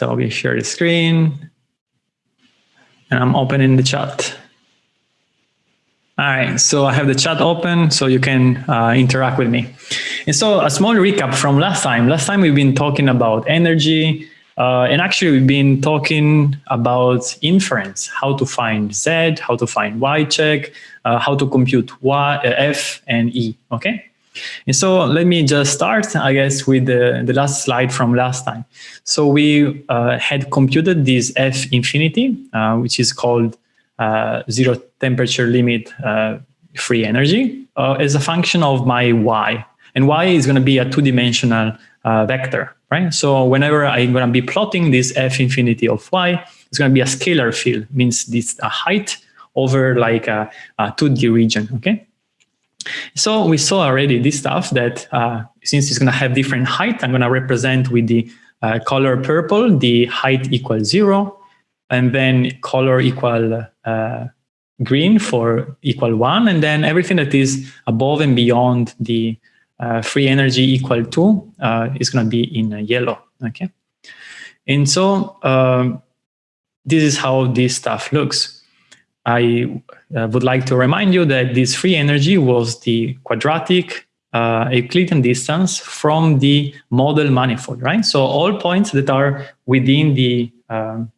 So we share the screen and I'm opening the chat. All right, so I have the chat open so you can uh, interact with me. And so a small recap from last time. Last time we've been talking about energy, uh, and actually we've been talking about inference, how to find Z, how to find Y check, uh, how to compute y, uh, F and E, okay? And so let me just start, I guess, with the, the last slide from last time. So we uh, had computed this F infinity, uh, which is called uh, zero temperature limit uh, free energy uh, as a function of my y. And y is going to be a two-dimensional uh, vector, right? So whenever I'm going to be plotting this f infinity of y, it's going to be a scalar field, means this a height over like a, a 2D region, okay? So we saw already this stuff that uh, since it's going to have different height, I'm going to represent with the uh, color purple, the height equals zero, and then color equal uh, green for equal one, and then everything that is above and beyond the uh, free energy equal to uh, is going to be in yellow. Okay, and so um, this is how this stuff looks. I uh, would like to remind you that this free energy was the quadratic uh, Euclidean distance from the model manifold, right? So all points that are within the um,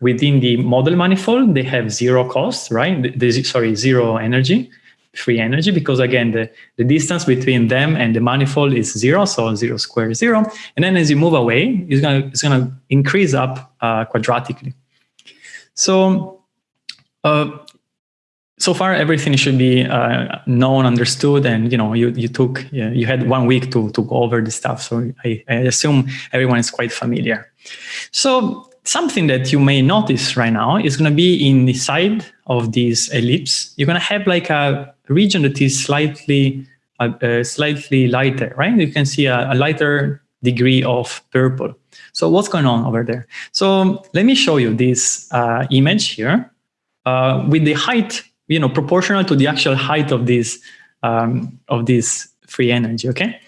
within the model manifold, they have zero cost, right? The, sorry, zero energy, free energy, because again, the, the distance between them and the manifold is zero, so zero square is zero. And then as you move away, it's gonna, it's gonna increase up uh, quadratically. So, uh, so far everything should be uh, known, understood, and you know you you took you had one week to to go over the stuff. So I, I assume everyone is quite familiar. So something that you may notice right now is going to be in the side of this ellipse. You're going to have like a region that is slightly uh, uh, slightly lighter, right? You can see a, a, lighter degree of purple. So what's going on over there? So let me show you this uh, image here uh, with the height, you know, proportional to the actual height of this um, of this free energy. Okay.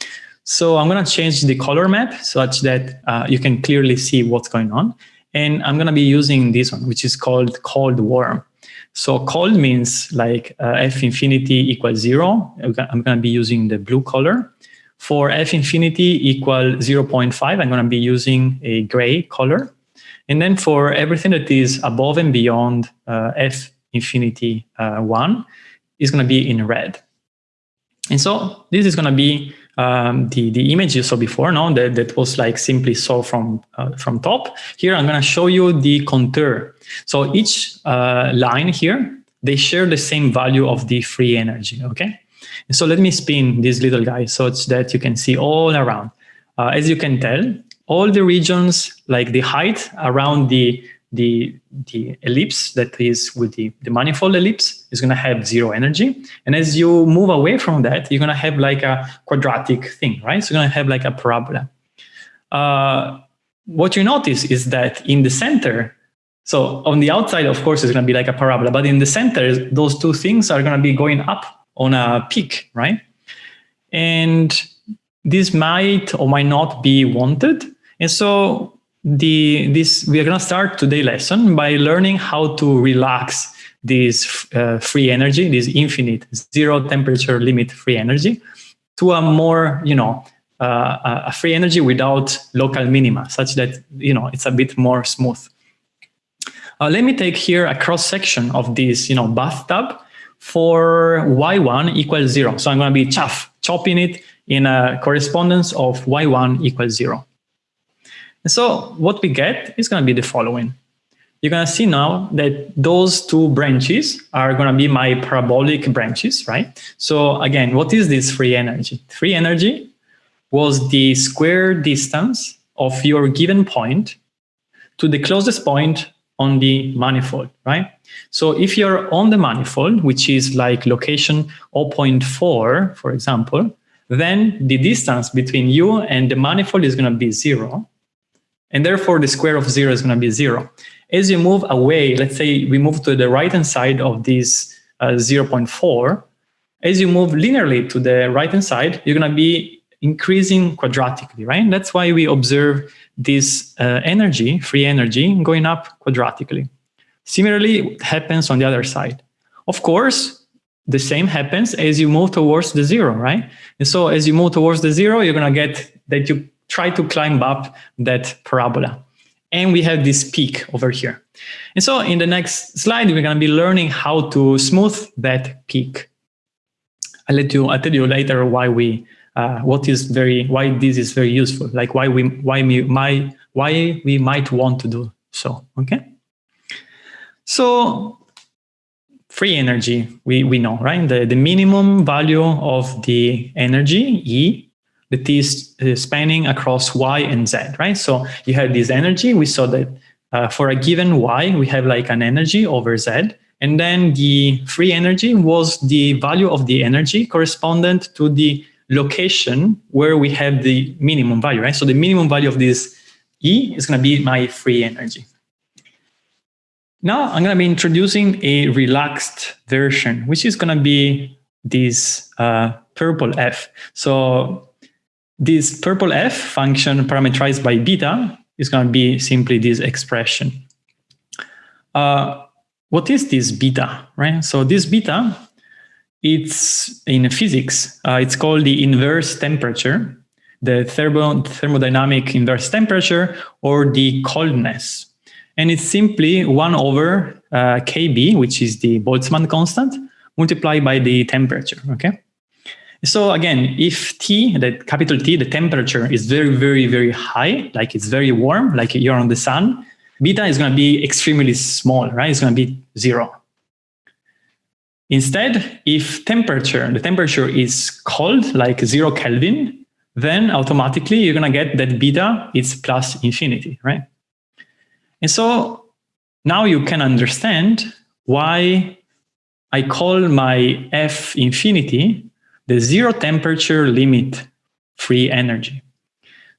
So I'm going to change the color map such that uh, you can clearly see what's going on. And I'm going to be using this one, which is called cold warm. So cold means like uh, F infinity equals zero. I'm going to be using the blue color. For F infinity equal 0.5, I'm going to be using a gray color. And then for everything that is above and beyond uh, F infinity uh, 1 is going to be in red. And so this is going to be um, the, the image you saw before, no, that, that was like simply saw from, uh, from top. Here, I'm going to show you the contour. So each uh, line here, they share the same value of the free energy, okay? And so let me spin this little guy so that you can see all around. Uh, as you can tell, all the regions, like the height around the the, the ellipse that is with the, the manifold ellipse is going to have zero energy. And as you move away from that, you're going to have like a quadratic thing, right? So you're going to have like a parabola. Uh, what you notice is that in the center, so on the outside, of course, it's going to be like a parabola, but in the center, those two things are going to be going up on a peak, right? And this might or might not be wanted. And so the this we are going to start today lesson by learning how to relax this uh, free energy, this infinite zero temperature limit free energy, to a more you know uh, a free energy without local minima, such that you know it's a bit more smooth. Uh, let me take here a cross section of this you know bathtub for y1 equals zero. So I'm going to be chuff, chopping it in a correspondence of y1 equals zero. And so what we get is going to be the following. You're going to see now that those two branches are going to be my parabolic branches, right? So again, what is this free energy? Free energy was the square distance of your given point to the closest point on the manifold, right? So if you're on the manifold, which is like location 0.4, for example, then the distance between you and the manifold is going to be zero. And therefore, the square of zero is going to be zero. As you move away, let's say we move to the right-hand side of this uh, 0.4, as you move linearly to the right-hand side, you're going to be increasing quadratically, right? That's why we observe this uh, energy, free energy, going up quadratically. Similarly, it happens on the other side. Of course, the same happens as you move towards the zero, right? And so as you move towards the zero, you're gonna get that you try to climb up that parabola. And we have this peak over here. And so in the next slide, we're gonna be learning how to smooth that peak. I'll let you, I'll tell you later why we, uh, what is very, why this is very useful, like why we, why we, my, why we might want to do so, okay? So free energy, we, we know, right? The, the minimum value of the energy, E, that is uh, spanning across Y and Z, right? So you have this energy. We saw that uh, for a given Y, we have like an energy over Z. And then the free energy was the value of the energy correspondent to the location where we have the minimum value, right? So the minimum value of this E is going to be my free energy. Now I'm going to be introducing a relaxed version, which is going to be this uh, purple F. So this purple F function parameterized by beta is going to be simply this expression. Uh, what is this beta, right? So this beta, it's in physics, uh, it's called the inverse temperature, the thermo thermodynamic inverse temperature, or the coldness. And it's simply 1 over uh, Kb, which is the Boltzmann constant, multiplied by the temperature, okay? So again, if T, the capital T, the temperature is very, very, very high, like it's very warm, like you're on the sun, beta is going to be extremely small, right? It's going to be zero. Instead, if temperature, the temperature is cold, like zero Kelvin, then automatically you're going to get that beta is plus infinity, right? And so now you can understand why I call my F infinity the zero temperature limit free energy.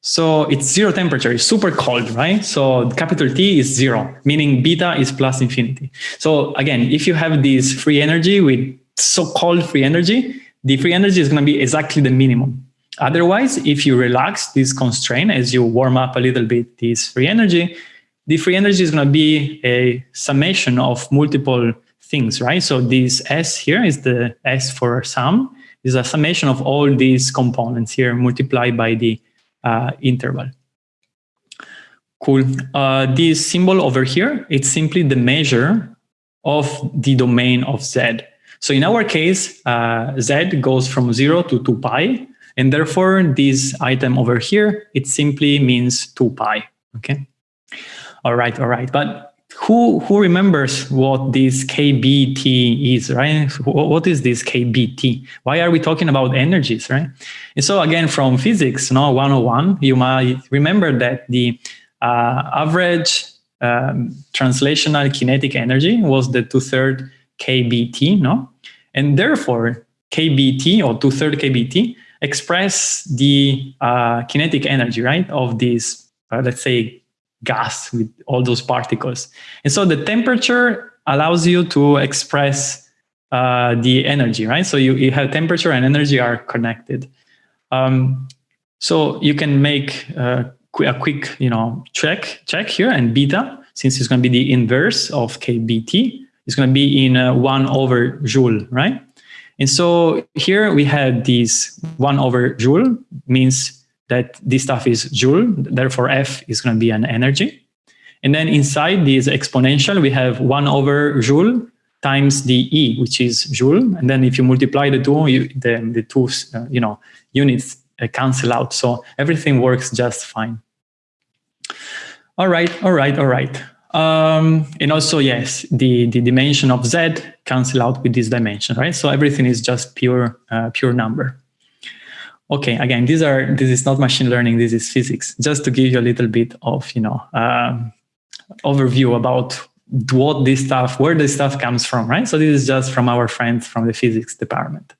So it's zero temperature, it's super cold, right? So capital T is zero, meaning beta is plus infinity. So again, if you have this free energy with so-called free energy, the free energy is going to be exactly the minimum. Otherwise, if you relax this constraint as you warm up a little bit this free energy, the free energy is going to be a summation of multiple things, right? So this S here is the S for sum, is a summation of all these components here multiplied by the uh, interval. Cool. Uh, this symbol over here, it's simply the measure of the domain of Z. So in our case, uh, Z goes from 0 to 2 pi, and therefore this item over here, it simply means 2 pi, okay? All right, all right. But who who remembers what this KBT is, right? What is this KBT? Why are we talking about energies, right? And so again, from physics, no 101, you might remember that the uh, average um, translational kinetic energy was the two-third KBT, no? And therefore, KBT or two-third KBT express the uh, kinetic energy, right, of this, uh, let's say, gas with all those particles. And so the temperature allows you to express uh, the energy, right? So you, you have temperature and energy are connected. Um, so you can make uh, a quick, you know, check check here and beta, since it's going to be the inverse of kBt, it's going to be in uh, 1 over joule, right? And so here we have this 1 over joule means that this stuff is joule, therefore F is going to be an energy. And then inside this exponential, we have 1 over joule times the E, which is joule. And then if you multiply the two, you, the, the two uh, you know, units uh, cancel out. So everything works just fine. All right, all right, all right. Um, and also, yes, the, the dimension of Z cancel out with this dimension, right? So everything is just pure, uh, pure number. Okay, again, these are this is not machine learning, this is physics. Just to give you a little bit of you know um, overview about what this stuff, where this stuff comes from, right? So this is just from our friends from the physics department.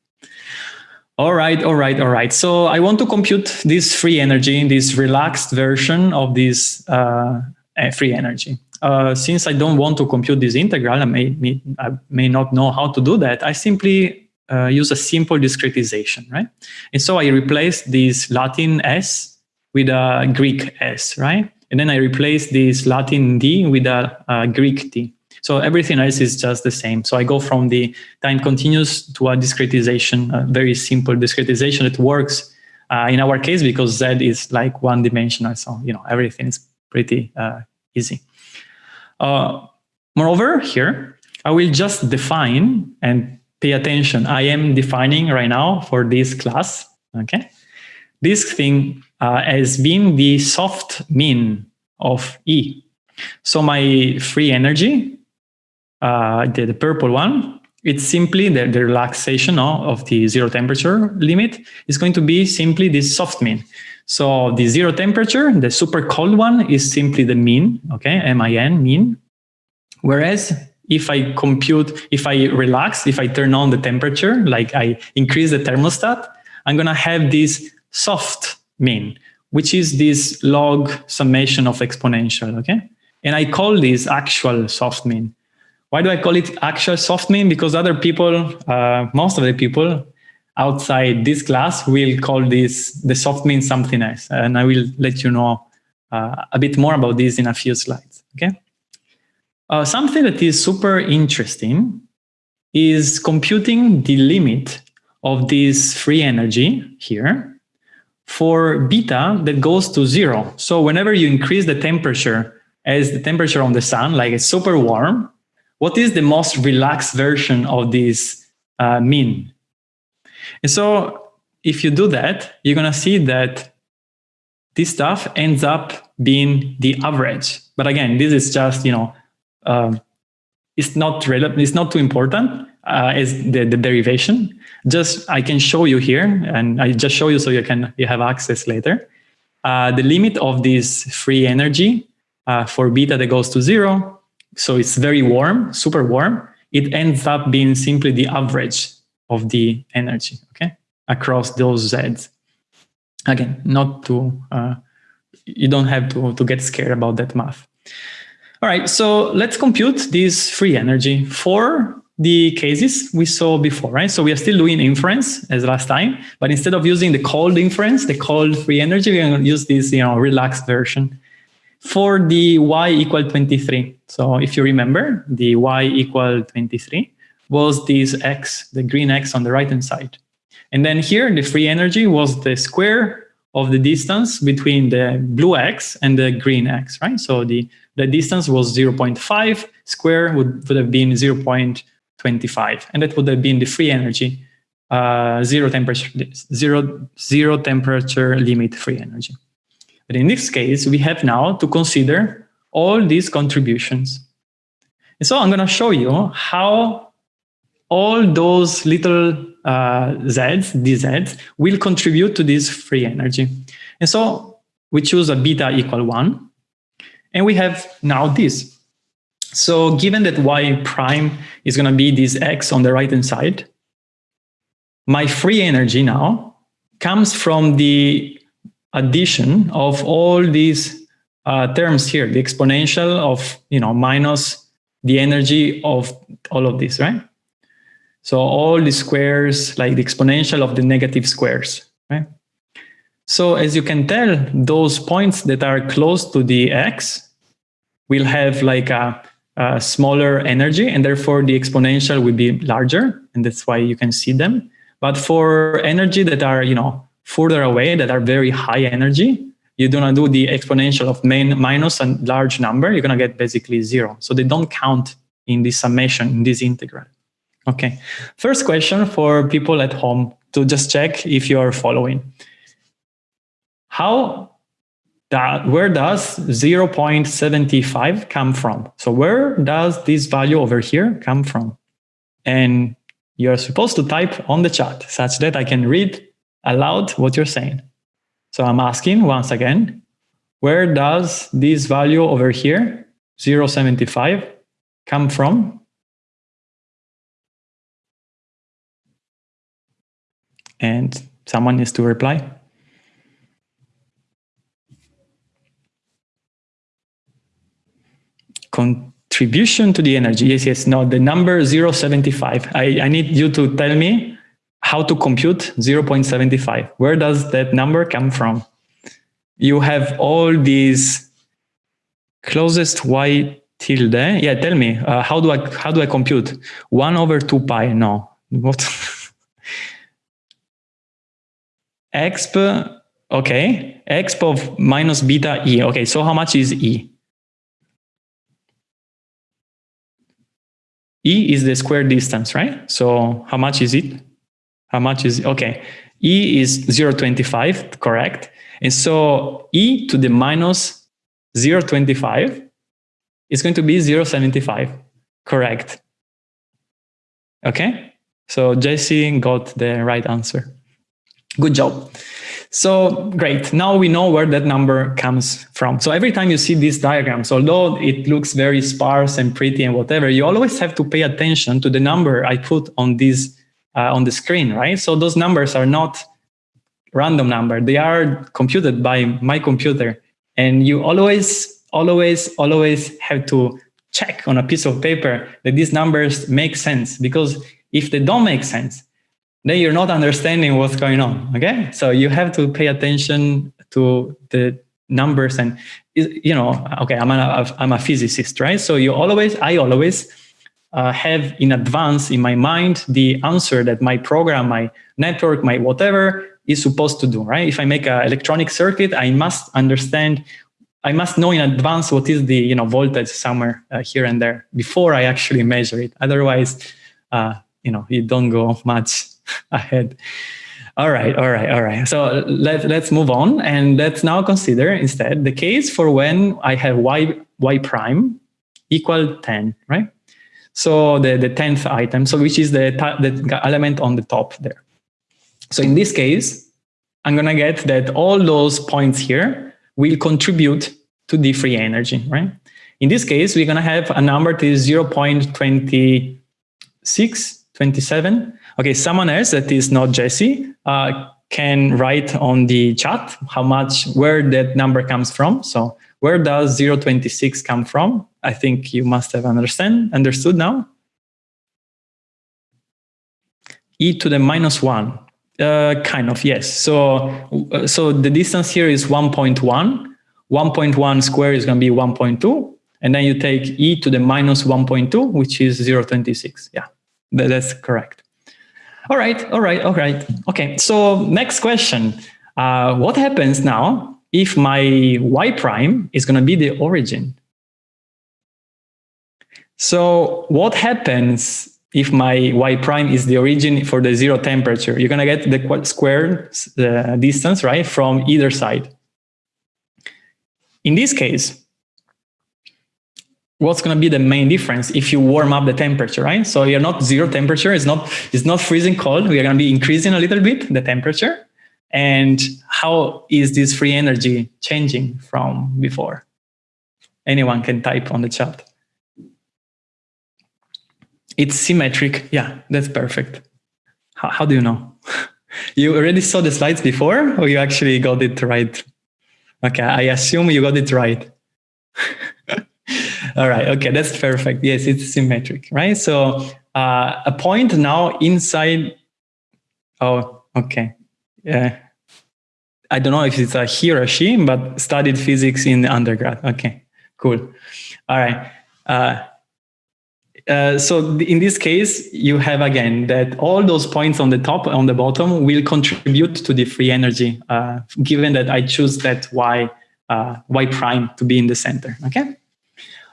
All right, all right, all right. So I want to compute this free energy, in this relaxed version of this uh, eh, free energy. Uh, since I don't want to compute this integral, I may, I may not know how to do that. I simply uh, use a simple discretization, right? And so I replace this Latin S with a Greek S, right? And then I replace this Latin D with a, a Greek T. So everything else is just the same. So I go from the time continuous to a discretization, a very simple discretization that works uh, in our case because Z is like one dimensional. So, you know, everything is pretty uh, easy. Uh, moreover, here, I will just define and pay attention. I am defining right now for this class, okay? This thing uh, has been the soft min of E. So my free energy, uh, the, the purple one, it's simply the, the relaxation no, of the zero temperature limit is going to be simply this soft min. So the zero temperature, the super cold one is simply the mean, okay, MIN, mean. Whereas if I compute, if I relax, if I turn on the temperature, like I increase the thermostat, I'm gonna have this soft min, which is this log summation of exponential, okay? And I call this actual soft min. Why do I call it actual soft min? Because other people, uh, most of the people outside this class will call this the soft min something else. And I will let you know uh, a bit more about this in a few slides, okay? Uh, something that is super interesting is computing the limit of this free energy here for beta that goes to zero. So whenever you increase the temperature as the temperature on the sun, like it's super warm, what is the most relaxed version of this uh, mean? And so if you do that, you're going to see that this stuff ends up being the average. But again, this is just, you know, it's not relevant, it's not too important uh, as the, the derivation. Just I can show you here, and I just show you so you can you have access later. Uh, the limit of this free energy uh, for beta that goes to zero so it's very warm, super warm, it ends up being simply the average of the energy, okay, across those Zs. Again, not to, uh, you don't have to, to get scared about that math. All right, so let's compute this free energy for the cases we saw before, right? So we are still doing inference as last time, but instead of using the cold inference, the cold free energy, we're going to use this, you know, relaxed version for the y equal 23. So if you remember, the y equal 23 was this x, the green x on the right-hand side. And then here, the free energy was the square of the distance between the blue x and the green x, right? So the, the distance was 0.5, square would, would have been 0.25, and that would have been the free energy, uh, zero temperature, zero, zero temperature limit free energy. But in this case, we have now to consider all these contributions. And so I'm going to show you how all those little uh, z's, dz's, will contribute to this free energy. And so we choose a beta equal 1. And we have now this. So given that y prime is going to be this x on the right-hand side, my free energy now comes from the addition of all these uh, terms here, the exponential of, you know, minus the energy of all of this, right? So all the squares, like the exponential of the negative squares? So as you can tell, those points that are close to the x will have like a, a smaller energy and therefore the exponential will be larger and that's why you can see them. But for energy that are, you know, further away that are very high energy, you're going to do the exponential of main minus a large number, you're going to get basically zero. So they don't count in this summation, in this integral. Okay, first question for people at home to just check if you're following. How that, where does 0.75 come from? So where does this value over here come from? And you're supposed to type on the chat such that I can read aloud what you're saying. So I'm asking once again, where does this value over here, 0.75, come from? And someone needs to reply. Contribution to the energy. Yes, yes, no, the number 0.75. I, I need you to tell me how to compute 0.75. Where does that number come from? You have all these closest y tilde. Yeah, tell me, uh, how do I how do I compute? 1 over 2 pi, no. What? exp, okay, exp of minus beta e. Okay, so how much is e? E is the square distance, right? So how much is it? How much is, okay. E is 0.25, correct. And so E to the minus 0.25 is going to be 0.75, correct. Okay, so Jesse got the right answer. Good job. So great, now we know where that number comes from. So every time you see these diagrams, although it looks very sparse and pretty and whatever, you always have to pay attention to the number I put on this uh, on the screen, right? So those numbers are not random number. They are computed by my computer. And you always, always, always have to check on a piece of paper that these numbers make sense because if they don't make sense, then you're not understanding what's going on. Okay, so you have to pay attention to the numbers and you know. Okay, I'm a I'm a physicist, right? So you always, I always uh, have in advance in my mind the answer that my program, my network, my whatever is supposed to do. Right? If I make an electronic circuit, I must understand. I must know in advance what is the you know voltage somewhere uh, here and there before I actually measure it. Otherwise, uh, you know, you don't go much ahead. All right, all right, all right. So let, let's move on and let's now consider instead the case for when I have y, y prime equal 10, right? So the, the 10th item, so which is the, the element on the top there. So in this case, I'm gonna get that all those points here will contribute to the free energy, right? In this case, we're gonna have a number that is 0 0.26, 27, Okay, someone else that is not Jesse uh, can write on the chat how much, where that number comes from. So where does 026 come from? I think you must have understand, understood now. e to the minus 1, uh, kind of, yes. So, uh, so the distance here is 1.1. 1.1 square is going to be 1.2. And then you take e to the minus 1.2, which is 0.26. Yeah, that's correct. All right, all right, all right. Okay, so next question. Uh, what happens now if my y prime is going to be the origin? So what happens if my y prime is the origin for the zero temperature? You're going to get the square the distance, right, from either side. In this case, what's going to be the main difference if you warm up the temperature, right? So you're not zero temperature. It's not, it's not freezing cold. We are going to be increasing a little bit the temperature. And how is this free energy changing from before? Anyone can type on the chat. It's symmetric. Yeah, that's perfect. How, how do you know? you already saw the slides before or you actually got it right? Okay, I assume you got it right. All right. Okay, that's perfect. Yes, it's symmetric, right? So uh, a point now inside. Oh, okay. Yeah. I don't know if it's a he or she, but studied physics in undergrad. Okay, cool. All right. Uh, uh, so in this case, you have again that all those points on the top, on the bottom will contribute to the free energy, uh, given that I choose that y, uh, y prime to be in the center, okay?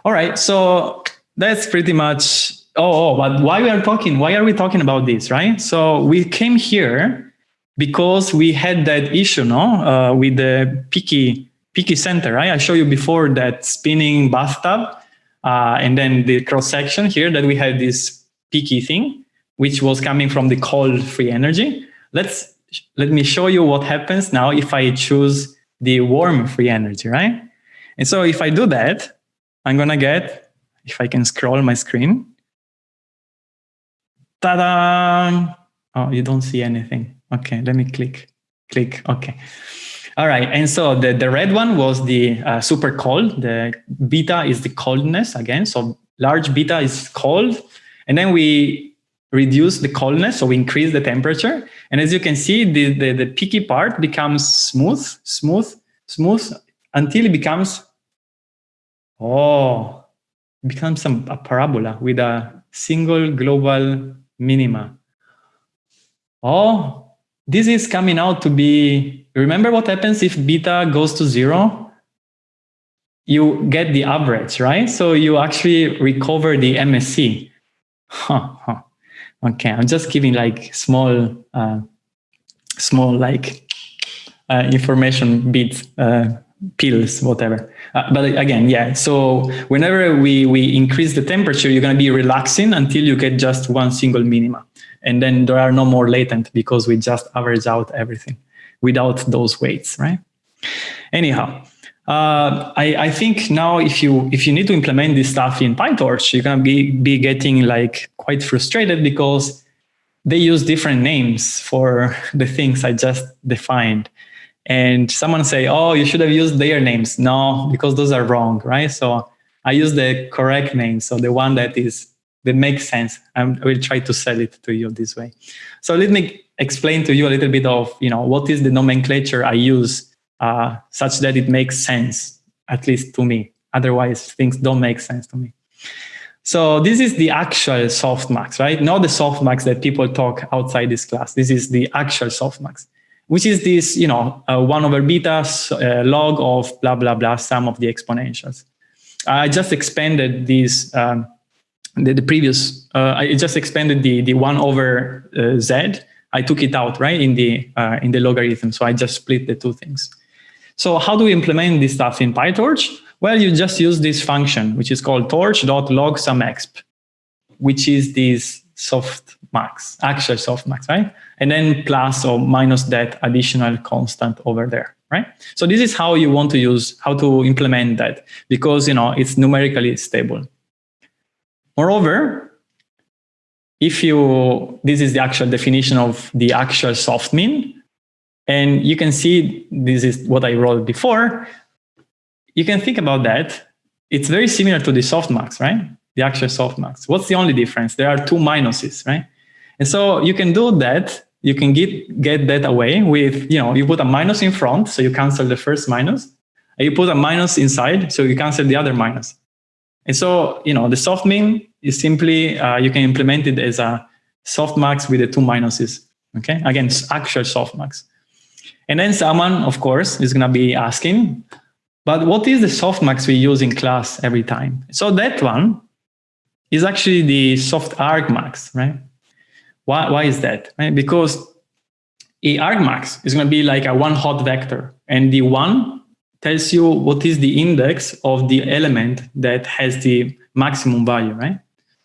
All right, so that's pretty much, oh, oh, but why we are talking, why are we talking about this, right? So we came here because we had that issue, no, uh, with the peaky, peaky center, right? I showed you before that spinning bathtub, uh, and then the cross section here that we had this peaky thing, which was coming from the cold free energy. Let's, let me show you what happens now if I choose the warm free energy, right? And so if I do that, I'm gonna get, if I can scroll my screen, ta-da! Oh, you don't see anything. Okay, let me click, click, okay. All right, and so the, the red one was the uh, super cold. The beta is the coldness again. So large beta is cold. And then we reduce the coldness, so we increase the temperature. And as you can see, the, the, the peaky part becomes smooth, smooth, smooth, until it becomes, oh, becomes some, a parabola with a single global minima. Oh, this is coming out to be, remember what happens if beta goes to zero? You get the average, right? So you actually recover the MSE. Huh, huh. Okay, I'm just giving like small, uh, small like uh, information bits, uh, pills, whatever. Uh, but again, yeah. So whenever we we increase the temperature, you're going to be relaxing until you get just one single minima, and then there are no more latent because we just average out everything without those weights, right? Anyhow, uh, I, I, think now if you if you need to implement this stuff in PyTorch, you're gonna be be getting like quite frustrated because they use different names for the things I just defined. And someone say, oh, you should have used their names. No, because those are wrong, right? So I use the correct name. So the one that is that makes sense. I'm, I will try to sell it to you this way. So let me explain to you a little bit of, you know, what is the nomenclature I use uh, such that it makes sense, at least to me. Otherwise, things don't make sense to me. So this is the actual softmax, right? Not the softmax that people talk outside this class. This is the actual softmax, which is this, you know, uh, 1 over beta uh, log of blah, blah, blah, sum of the exponentials. I just expanded these, um, the, the, previous, uh, I just expanded the, the 1 over uh, z. I took it out, right, in the, uh, in the logarithm. So I just split the two things. So how do we implement this stuff in PyTorch? Well, you just use this function, which is called torch.log exp, which is this soft max, actual soft max, right? And then plus or minus that additional constant over there, right? So this is how you want to use, how to implement that because, you know, it's numerically stable. Moreover, if you, this is the actual definition of the actual soft min, and you can see this is what I wrote before. You can think about that. It's very similar to the softmax, right? The actual softmax. What's the only difference? There are two minuses, right? And so you can do that. You can get, get that away with, you know, you put a minus in front, so you cancel the first minus. And you put a minus inside, so you cancel the other minus. And so, you know, the soft min is simply, uh, you can implement it as a softmax with the two minuses. Okay, again, actual softmax. And then someone, of course, is going to be asking, but what is the softmax we use in class every time? So that one is actually the soft argmax, right? Why, why is that? Because a argmax is going to be like a one hot vector and the one tells you what is the index of the element that has the maximum value, right?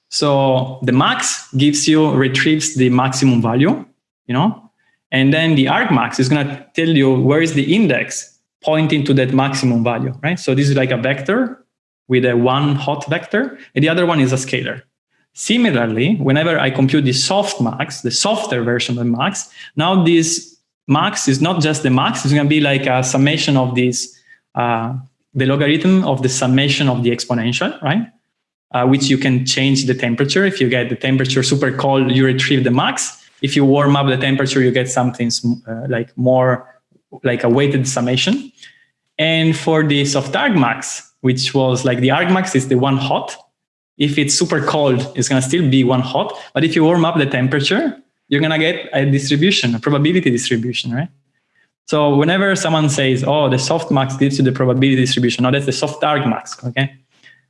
So the max gives you, retrieves the maximum value, you know, and then the argmax is going to tell you where is the index pointing to that maximum value, right? So this is like a vector with a one hot vector, and the other one is a scalar. Similarly, whenever I compute the soft max, the softer version of the max, now this max is not just the max, it's going to be like a summation of this, uh, the logarithm of the summation of the exponential, right? Uh, which you can change the temperature. If you get the temperature super cold, you retrieve the max if you warm up the temperature, you get something uh, like more like a weighted summation. And for the soft argmax, which was like the argmax is the one hot. If it's super cold, it's going to still be one hot. But if you warm up the temperature, you're going to get a distribution, a probability distribution, right? So whenever someone says, oh, the softmax gives you the probability distribution, no, that's the soft argmax, okay?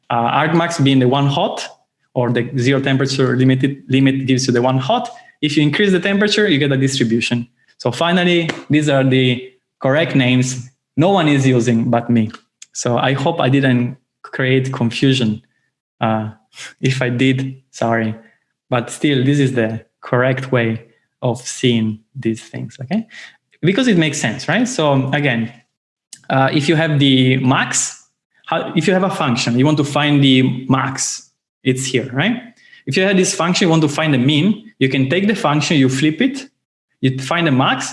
Uh, argmax being the one hot, or the zero temperature limited limit gives you the one hot, if you increase the temperature, you get a distribution. So finally, these are the correct names no one is using but me. So I hope I didn't create confusion. Uh, if I did, sorry. But still, this is the correct way of seeing these things, okay? Because it makes sense, right? So again, uh, if you have the max, how, if you have a function, you want to find the max, it's here, right? If you have this function, you want to find the mean, you can take the function, you flip it, you find the max,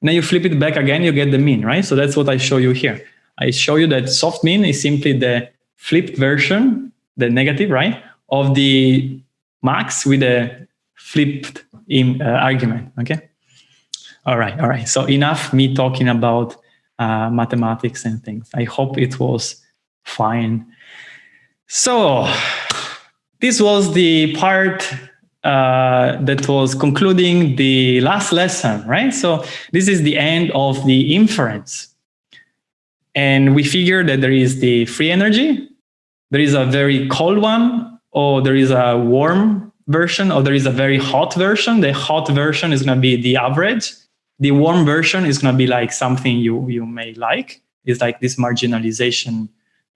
and then you flip it back again, you get the mean, right? So that's what I show you here. I show you that soft min is simply the flipped version, the negative, right, of the max with the flipped in uh, argument, okay? All right, all right. So enough me talking about uh, mathematics and things. I hope it was fine. So this was the part uh, that was concluding the last lesson, right? So this is the end of the inference. And we figure that there is the free energy, there is a very cold one, or there is a warm version, or there is a very hot version. The hot version is going to be the average. The warm version is going to be like something you, you may like. It's like this marginalization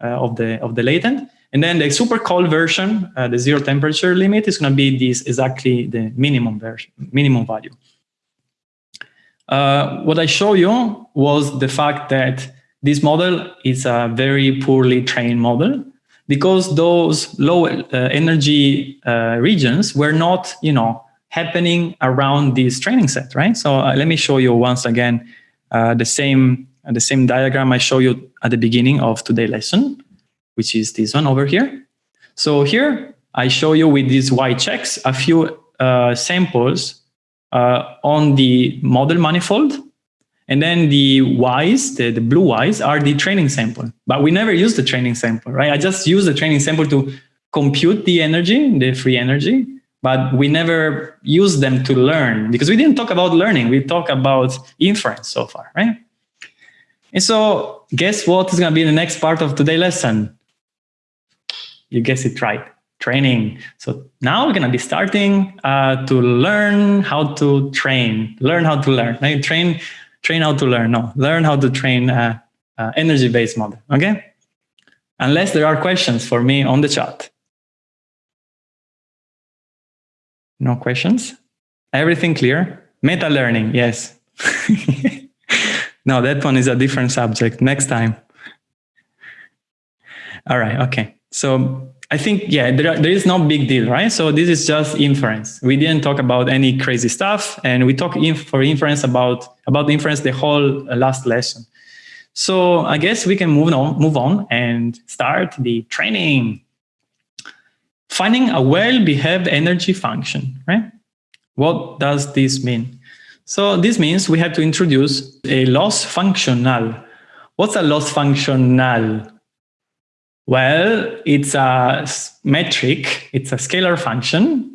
uh, of, the, of the latent. And then the super cold version, uh, the zero temperature limit is going to be this exactly the minimum version, minimum value. Uh, what I show you was the fact that this model is a very poorly trained model because those low uh, energy uh, regions were not, you know, happening around this training set, right? So uh, let me show you once again uh, the same the same diagram I show you at the beginning of today's lesson, which is this one over here. So here I show you with these white checks a few uh, samples uh, on the model manifold and then the Ys, the, the blue Ys, are the training sample. But we never use the training sample, right? I just use the training sample to compute the energy, the free energy, but we never use them to learn because we didn't talk about learning. We talk about inference so far, right? And so guess what is going to be the next part of today's lesson? You guess it right, training. So now we're going to be starting uh, to learn how to train, learn how to learn. Now you train train how to learn. No, learn how to train a, a energy-based model. Okay. Unless there are questions for me on the chat. No questions? Everything clear? Meta learning, yes. no, that one is a different subject. Next time. All right, okay. So I think, yeah, there, there is no big deal, right? So this is just inference. We didn't talk about any crazy stuff and we talk inf for inference about, about the inference the whole uh, last lesson. So I guess we can move on, move on and start the training. Finding a well-behaved energy function, right? What does this mean? So this means we have to introduce a loss functional. What's a loss functional? Well, it's a metric, it's a scalar function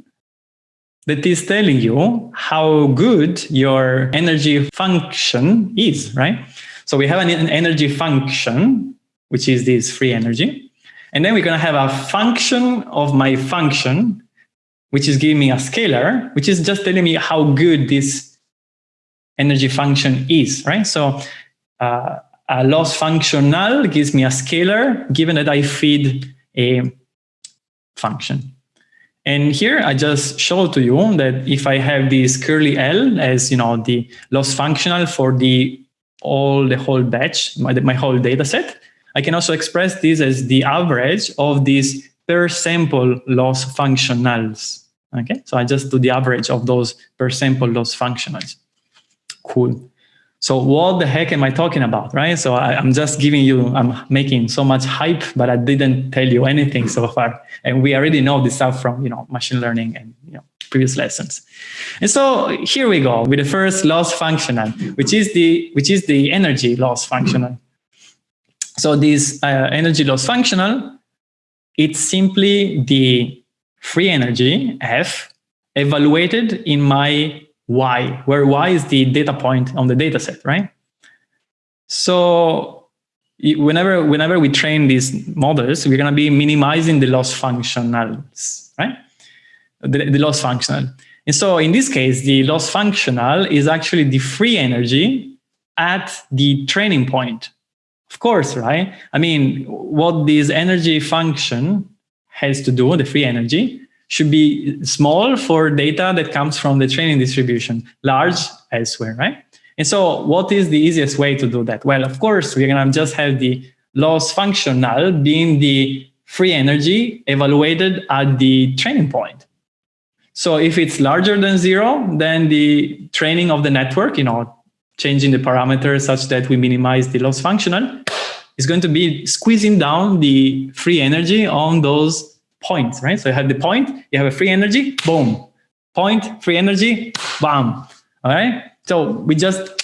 that is telling you how good your energy function is, right? So we have an energy function, which is this free energy. And then we're going to have a function of my function, which is giving me a scalar, which is just telling me how good this energy function is, right? So uh, a loss functional gives me a scalar given that I feed a function. And here I just show to you that if I have this curly L as you know the loss functional for the all the whole batch, my, my whole data set, I can also express this as the average of these per sample loss functionals. Okay, so I just do the average of those per sample loss functionals. Cool. So what the heck am I talking about, right? So I, am just giving you, I'm making so much hype, but I didn't tell you anything so far. And we already know this stuff from, you know, machine learning and, you know, previous lessons. And so here we go with the first loss functional, which is the, which is the energy loss functional. So this uh, energy loss functional, it's simply the free energy F evaluated in my y, where y is the data point on the data set, right? So whenever whenever we train these models, we're going to be minimizing the loss functionals, right? The, the loss functional. And so in this case, the loss functional is actually the free energy at the training point. Of course, right? I mean, what this energy function has to do, the free energy, should be small for data that comes from the training distribution, large elsewhere, right? And so what is the easiest way to do that? Well, of course, we're going to just have the loss functional being the free energy evaluated at the training point. So if it's larger than zero, then the training of the network, you know, changing the parameters such that we minimize the loss functional is going to be squeezing down the free energy on those points, right? So you have the point, you have a free energy, boom, point, free energy, bam. All right. So we just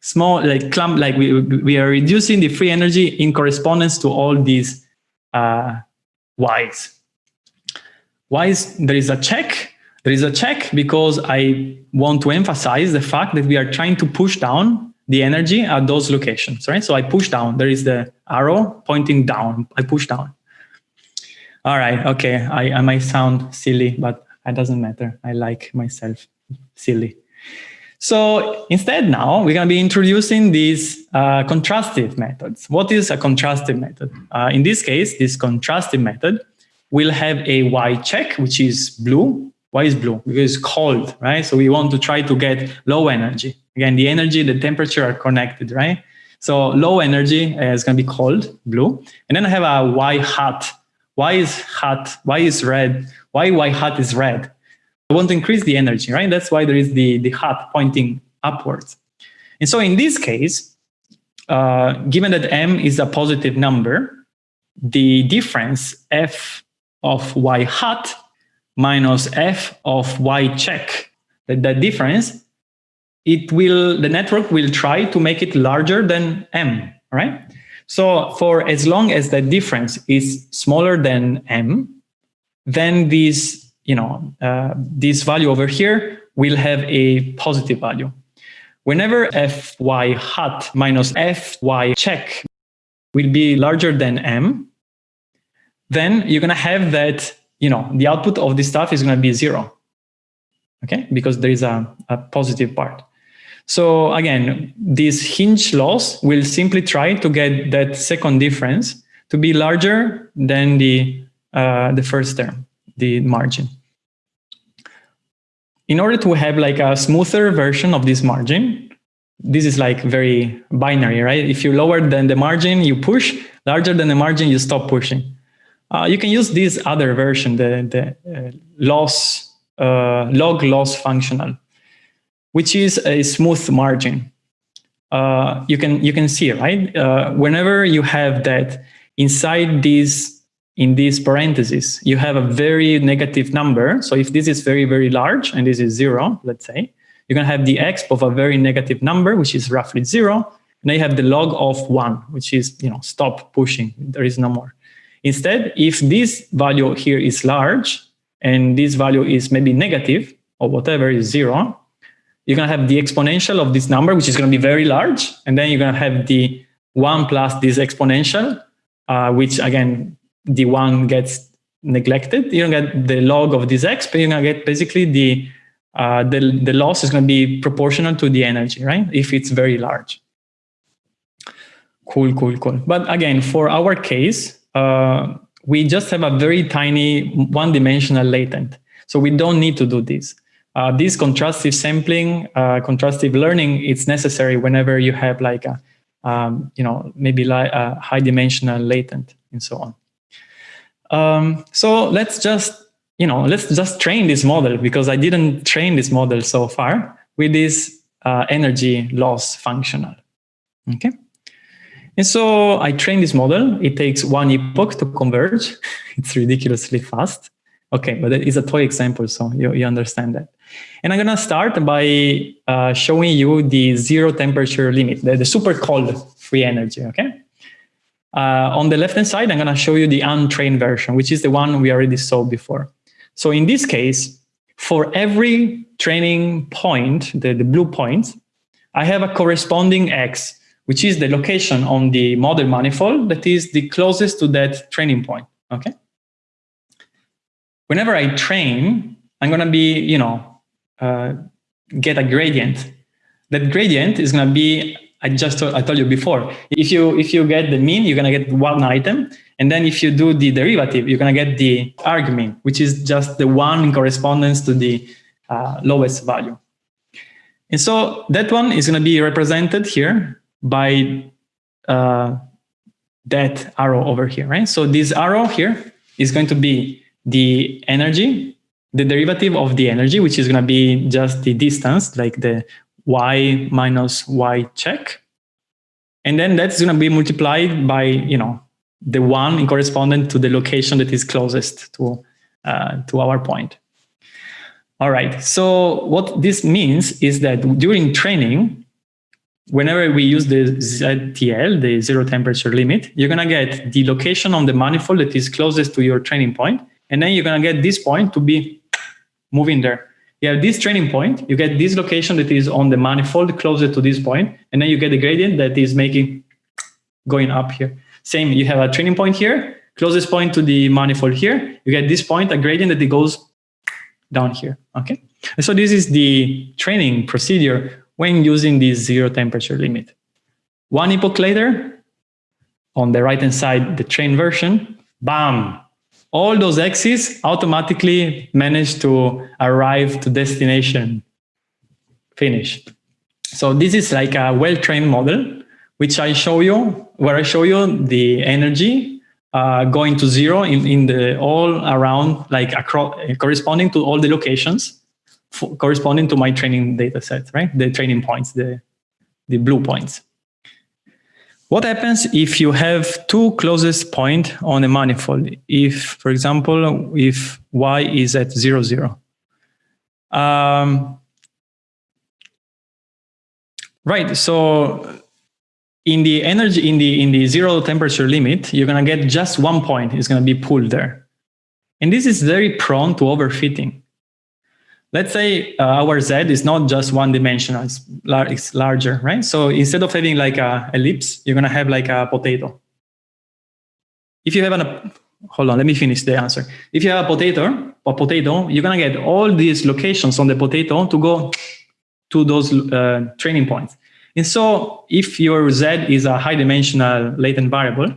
small like clump like we we are reducing the free energy in correspondence to all these uh, y's. Why is there is a check? There is a check because I want to emphasize the fact that we are trying to push down the energy at those locations, right? So I push down. There is the arrow pointing down. I push down. All right. Okay. I, I might sound silly, but it doesn't matter. I like myself silly. So instead now we're going to be introducing these uh, contrastive methods. What is a contrastive method? Uh, in this case, this contrastive method will have a Y check, which is blue. Why is blue? Because it's cold, right? So we want to try to get low energy. Again, the energy, the temperature are connected, right? So low energy is going to be cold, blue. And then I have a Y hat. Why is hot? Why is red? Why why hot is red? I want to increase the energy, right? That's why there is the, the hot pointing upwards. And so in this case, uh, given that m is a positive number, the difference f of y hat minus f of y check, that, that difference, it will, the network will try to make it larger than m, right? So for as long as that difference is smaller than m, then this you know, uh, this value over here will have a positive value. Whenever fy hat minus fy check will be larger than m, then you're going to have that, you know, the output of this stuff is going to be zero. Okay, because there is a, a positive part. So again, this hinge loss will simply try to get that second difference to be larger than the, uh, the first term the margin. In order to have like a smoother version of this margin, this is like very binary, right? If you lower than the margin, you push, larger than the margin, you stop pushing. Uh, you can use this other version, the, the uh, loss, uh, log loss functional, which is a smooth margin. Uh, you can you can see right uh, whenever you have that inside this in these parentheses, you have a very negative number. So if this is very, very large and this is zero, let's say, you're going to have the exp of a very negative number, which is roughly zero. And you have the log of one, which is, you know, stop pushing. There is no more. Instead, if this value here is large and this value is maybe negative or whatever is zero, you're going to have the exponential of this number, which is going to be very large. And then you're going to have the one plus this exponential, uh, which again the one gets neglected, you don't get the log of this x, but you're gonna get basically the uh, the, the loss is going to be proportional to the energy, right? If it's very large. Cool, cool, cool. But again, for our case, uh, we just have a very tiny one-dimensional latent. So we don't need to do this. Uh, this contrastive sampling, uh, contrastive learning, it's necessary whenever you have like a, um, you know, maybe like a high dimensional latent and so on. Um, so let's just, you know, let's just train this model because I didn't train this model so far with this uh, energy loss functional. Okay. And so I train this model. It takes one epoch to converge. it's ridiculously fast. Okay, but it's a toy example, so you, you understand that. And I'm going to start by uh, showing you the zero temperature limit, the, the super cold free energy, okay? Uh, on the left-hand side, I'm going to show you the untrained version, which is the one we already saw before. So in this case, for every training point, the, the blue point, I have a corresponding X, which is the location on the model manifold that is the closest to that training point, okay? Whenever I train, I'm going to be, you know, get a gradient. That gradient is going to be I just I told you before, if you if you get the mean, you're gonna get one item, and then if you do the derivative, you're gonna get the argmin, which is just the one in correspondence to the uh, lowest value. And so that one is gonna be represented here by uh, that arrow over here, right? So this arrow here is going to be the energy, the derivative of the energy, which is going to be just the distance, like the y minus y check. And then that's going to be multiplied by, you know, the one in correspondent to the location that is closest to, uh, to our point. All right. So what this means is that during training, whenever we use the ZTL, the zero temperature limit, you're going to get the location on the manifold that is closest to your training point, and then you're going to get this point to be moving there. You have this training point, you get this location that is on the manifold closer to this point, and then you get the gradient that is making going up here. Same, you have a training point here, closest point to the manifold here, you get this point, a gradient that goes down here, okay? And so this is the training procedure when using this zero temperature limit. One epoch later, on the right-hand side, the train version, bam, all those axes automatically manage to arrive to destination, finish. So this is like a well-trained model, which I show you, where I show you the energy uh, going to zero in, in the all around, like across, corresponding to all the locations, corresponding to my training data set, right? The training points, the, the blue points. What happens if you have two closest point on a manifold? If, for example, if y is at zero, zero. Um, right, so in the energy in the in the zero temperature limit you're going to get just one point is going to be pulled there and this is very prone to overfitting let's say uh, our z is not just one dimensional it's, lar it's larger right? So instead of having like a ellipse you're going to have like a potato. If you have an hold on let me finish the answer. If you have a potato a potato you're going to get all these locations on the potato to go to those uh, training points. And so if your Z is a high dimensional latent variable,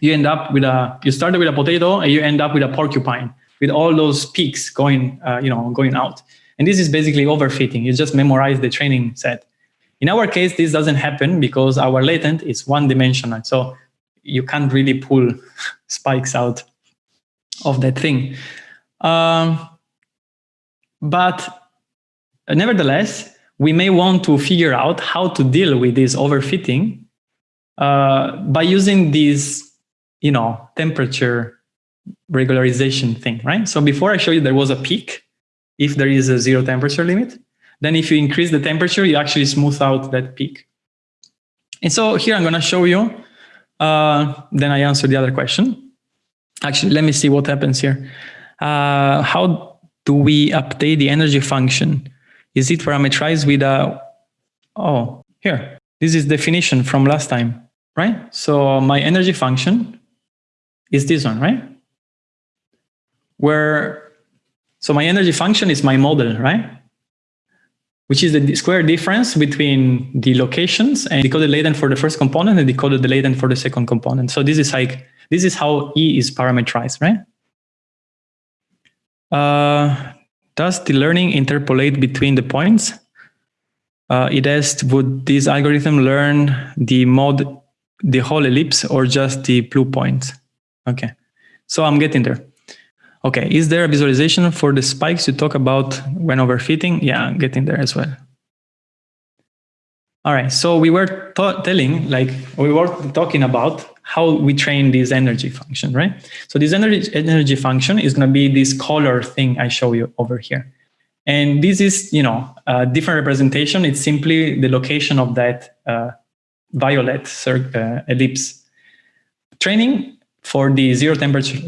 you end up with a, you started with a potato and you end up with a porcupine with all those peaks going, uh, you know, going out. And this is basically overfitting. You just memorize the training set. In our case, this doesn't happen because our latent is one dimensional. So you can't really pull spikes out of that thing. Um, but nevertheless, we may want to figure out how to deal with this overfitting uh, by using this, you know, temperature regularization thing, right? So before I show you there was a peak, if there is a zero temperature limit, then if you increase the temperature, you actually smooth out that peak. And so here I'm going to show you, uh, then I answer the other question. Actually, let me see what happens here. Uh, how do we update the energy function? Is it parameterized with a, oh, here, this is definition from last time, right? So my energy function is this one, right? Where, so my energy function is my model, right? Which is the square difference between the locations and decoded latent for the first component and decoded latent for the second component. So this is like, this is how E is parameterized, right? Uh, does the learning interpolate between the points? Uh, it asked, would this algorithm learn the mode, the whole ellipse or just the blue points? Okay, so I'm getting there. Okay, is there a visualization for the spikes you talk about when overfitting? Yeah, getting there as well. All right, so we were telling, like, we were talking about how we train this energy function, right? So this energy, energy function is going to be this color thing I show you over here. And this is, you know, a different representation. It's simply the location of that uh, violet uh, ellipse. Training for the zero temperature,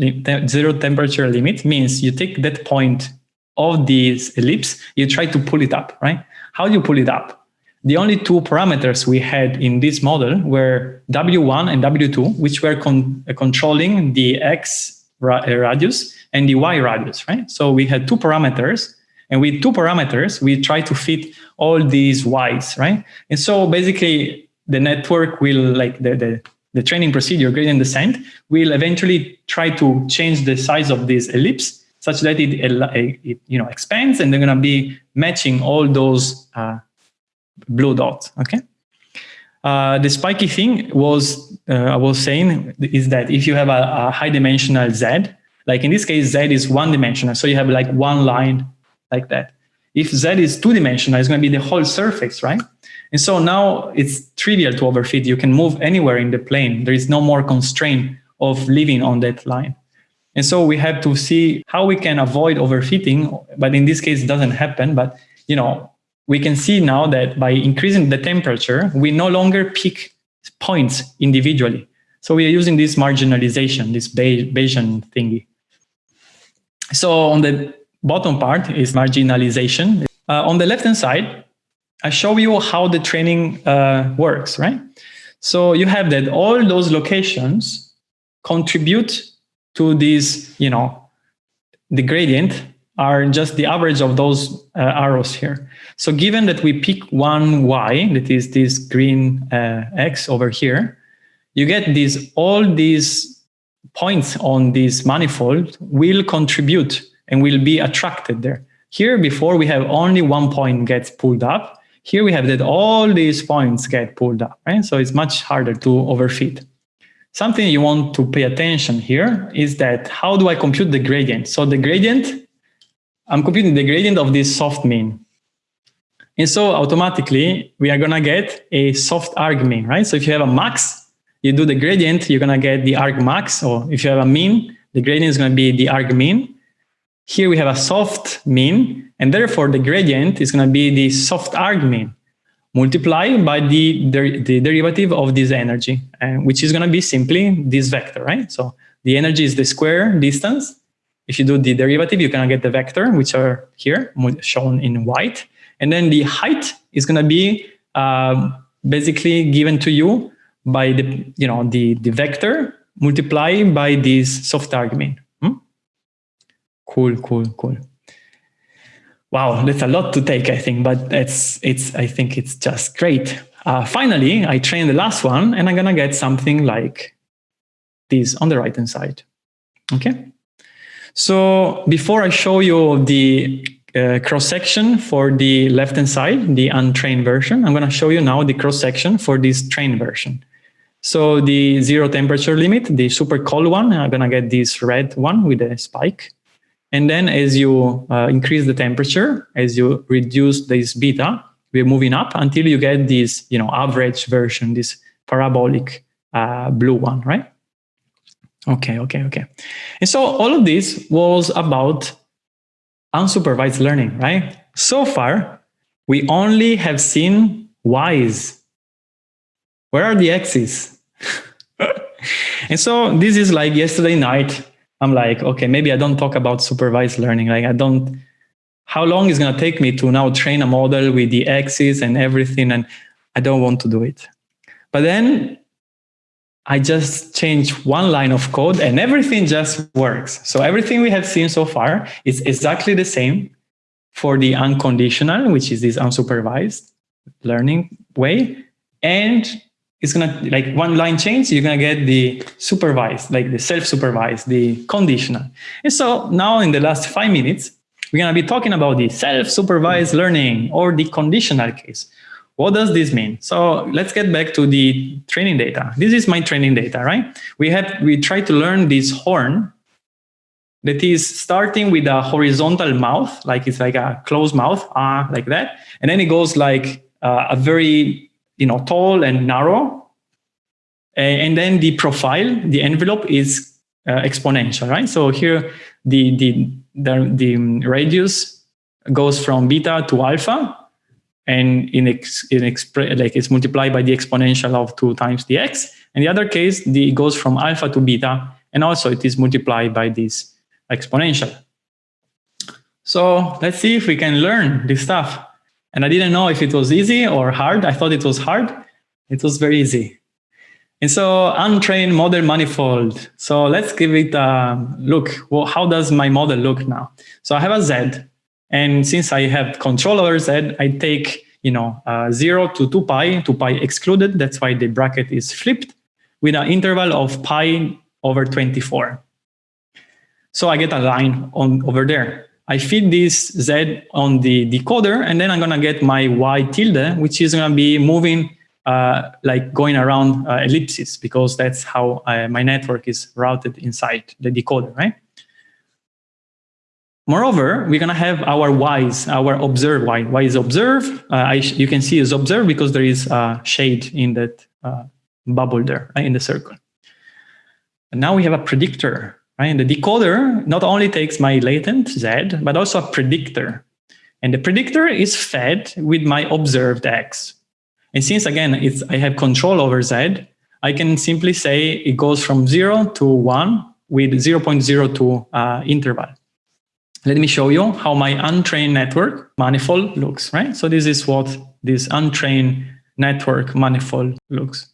zero temperature limit means you take that point of this ellipse, you try to pull it up, right? How do you pull it up? The only two parameters we had in this model were W1 and W2, which were con uh, controlling the X ra uh, radius and the Y radius, right? So we had two parameters and with two parameters, we try to fit all these Ys, right? And so basically the network will like the, the, the training procedure gradient descent will eventually try to change the size of this ellipse such that it, it you know expands and they're going to be matching all those uh, blue dots, okay? Uh, the spiky thing was, uh, I was saying, is that if you have a, a, high dimensional Z, like in this case, Z is one dimensional, so you have like one line like that. If Z is two dimensional, it's going to be the whole surface, right? And so now it's trivial to overfit. You can move anywhere in the plane. There is no more constraint of living on that line. And so we have to see how we can avoid overfitting, but in this case, it doesn't happen. But, you know, we can see now that by increasing the temperature, we no longer pick points individually. So we are using this marginalization, this Bayesian thingy. So on the bottom part is marginalization. Uh, on the left-hand side, I show you how the training uh, works, right? So you have that all those locations contribute to this, you know, the gradient are just the average of those uh, arrows here. So given that we pick one y, that is this green uh, x over here, you get these all these points on this manifold will contribute and will be attracted there. Here before we have only one point gets pulled up. Here we have that all these points get pulled up, right? So it's much harder to overfit. Something you want to pay attention here is that how do I compute the gradient? So the gradient, I'm computing the gradient of this soft min. And so automatically we are gonna get a soft arg min, right? So if you have a max, you do the gradient, you're gonna get the arg max, or if you have a mean, the gradient is gonna be the arg min. Here we have a soft min, and therefore the gradient is gonna be the soft arg min multiplied by the, der the derivative of this energy, uh, which is going to be simply this vector, right? So the energy is the square distance. If you do the derivative, going to get the vector, which are here shown in white. And then the height is going to be uh, basically given to you by the, you know, the, the vector multiplied by this soft argmin. Cool, cool, cool. Wow, that's a lot to take, I think, but it's, it's, I think it's just great. Uh, finally, I train the last one and I'm gonna get something like this on the right-hand side, okay? So before I show you the uh, cross-section for the left-hand side, the untrained version, I'm gonna show you now the cross-section for this trained version. So the zero temperature limit, the super cold one, I'm gonna get this red one with a spike. And then as you uh, increase the temperature, as you reduce this beta, we're moving up until you get this, you know, average version, this parabolic uh, blue one, right? Okay, okay, okay. And so all of this was about unsupervised learning, right? So far, we only have seen Y's. Where are the X's? and so this is like yesterday night, I'm like, okay, maybe I don't talk about supervised learning. Like I don't, how long is going to take me to now train a model with the axes and everything? And I don't want to do it. But then I just change one line of code and everything just works. So everything we have seen so far is exactly the same for the unconditional, which is this unsupervised learning way. And it's gonna like one line change, you're gonna get the supervised, like the self-supervised, the conditional. And so now in the last five minutes, we're gonna be talking about the self-supervised learning or the conditional case. What does this mean? So let's get back to the training data. This is my training data, right? We have we try to learn this horn that is starting with a horizontal mouth, like it's like a closed mouth, ah, uh, like that, and then it goes like uh, a very you know, tall and narrow. And then the profile, the envelope is uh, exponential, right? So here the, the, the, the radius goes from beta to alpha and in, ex, in expre like it's multiplied by the exponential of 2 times the x. In the other case, the, it goes from alpha to beta, and also it is multiplied by this exponential. So let's see if we can learn this stuff. And I didn't know if it was easy or hard. I thought it was hard. It was very easy. And so untrained model manifold. So let's give it a look. Well, how does my model look now? So I have a Z. And since I have control over Z, I take you know, uh, 0 to 2 pi, 2 pi excluded. That's why the bracket is flipped with an interval of pi over 24. So I get a line on over there. I feed this Z on the decoder, and then I'm going to get my Y tilde, which is going to be moving uh, like going around uh, ellipses, because that's how uh, my network is routed inside the decoder, right? Moreover, we're going to have our Y's, our observe Y. Y is observe. Uh, I, you can see is observe because there is a shade in that uh, bubble there, right, in the circle. And now we have a predictor right? The decoder not only takes my latent Z, but also a predictor. And the predictor is fed with my observed X. And since again, it's, I have control over Z, I can simply say it goes from zero to one with 0.02 uh, interval. Let me show you how my untrained network manifold looks, right? So this is what this untrained network manifold looks.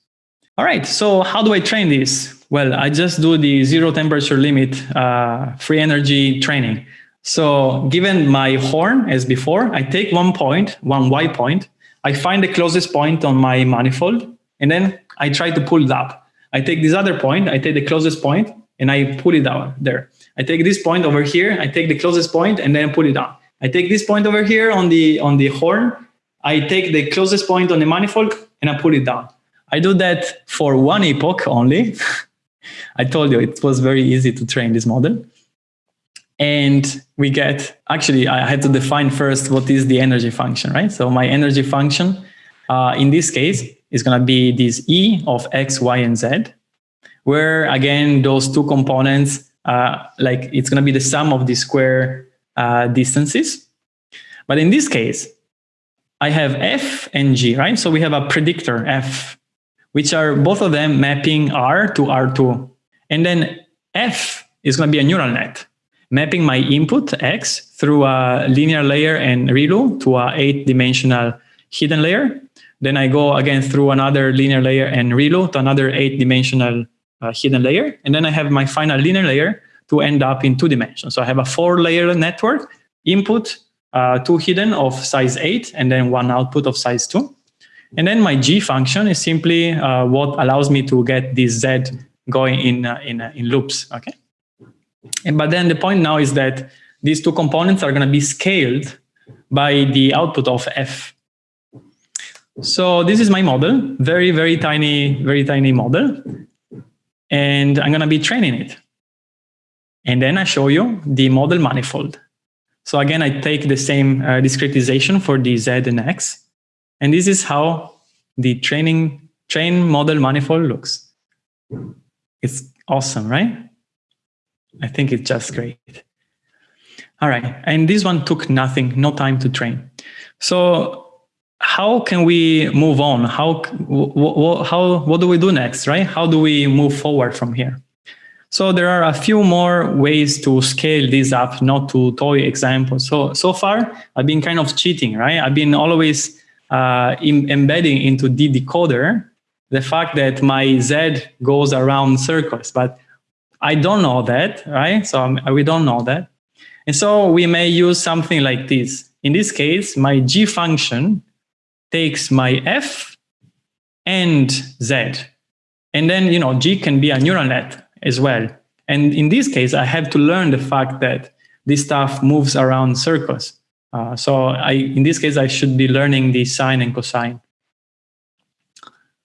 All right, so how do I train this? Well, I just do the zero temperature limit uh, free energy training. So given my horn as before, I take one point, one Y point, I find the closest point on my manifold, and then I try to pull it up. I take this other point, I take the closest point, and I pull it down there. I take this point over here, I take the closest point, and then pull it down. I take this point over here on the on the horn, I take the closest point on the manifold, and I pull it down. I do that for one epoch only. I told you it was very easy to train this model. And we get, actually, I had to define first what is the energy function, right? So my energy function, uh, in this case, is going to be this E of X, Y, and Z, where again, those two components, uh, like it's going to be the sum of the square uh, distances. But in this case, I have F and G, right? So we have a predictor F, which are both of them mapping R to R2. And then F is going to be a neural net mapping my input X through a linear layer and ReLU to a eight dimensional hidden layer. Then I go again through another linear layer and ReLU to another eight dimensional uh, hidden layer. And then I have my final linear layer to end up in two dimensions. So I have a four layer network, input, uh, two hidden of size eight, and then one output of size two. And then my G function is simply uh, what allows me to get this Z going in, uh, in, uh, in loops, okay? And, but then the point now is that these two components are going to be scaled by the output of f. So this is my model, very, very tiny, very tiny model. And I'm going to be training it. And then I show you the model manifold. So again, I take the same uh, discretization for the Z and X. And this is how the training train model manifold looks. It's awesome, right? I think it's just great. All right, and this one took nothing, no time to train. So how can we move on? How, how, what do we do next, right? How do we move forward from here? So there are a few more ways to scale this up, not to toy examples. So, so far, I've been kind of cheating, right? I've been always uh, in, embedding into the decoder the fact that my Z goes around circles, but I don't know that, right? So um, we don't know that. And so we may use something like this. In this case, my G function takes my F and Z. And then, you know, G can be a neural net as well. And in this case, I have to learn the fact that this stuff moves around circles. Uh, so I, in this case, I should be learning the sine and cosine.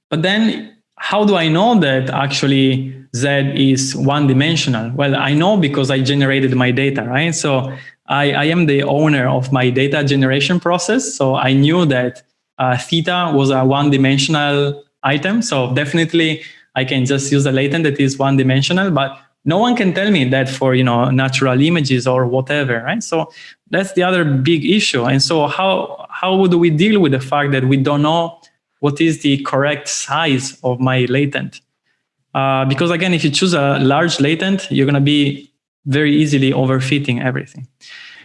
But then how do I know that actually Z is one dimensional? Well, I know because I generated my data, right? So I, I am the owner of my data generation process. So I knew that uh, theta was a one dimensional item. So definitely I can just use a latent that is one dimensional, but no one can tell me that for, you know, natural images or whatever, right? So that's the other big issue. And so how, how would we deal with the fact that we don't know what is the correct size of my latent? Uh, because again, if you choose a large latent, you're going to be very easily overfitting everything.